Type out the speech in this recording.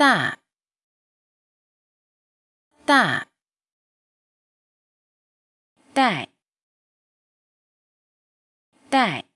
大大带带。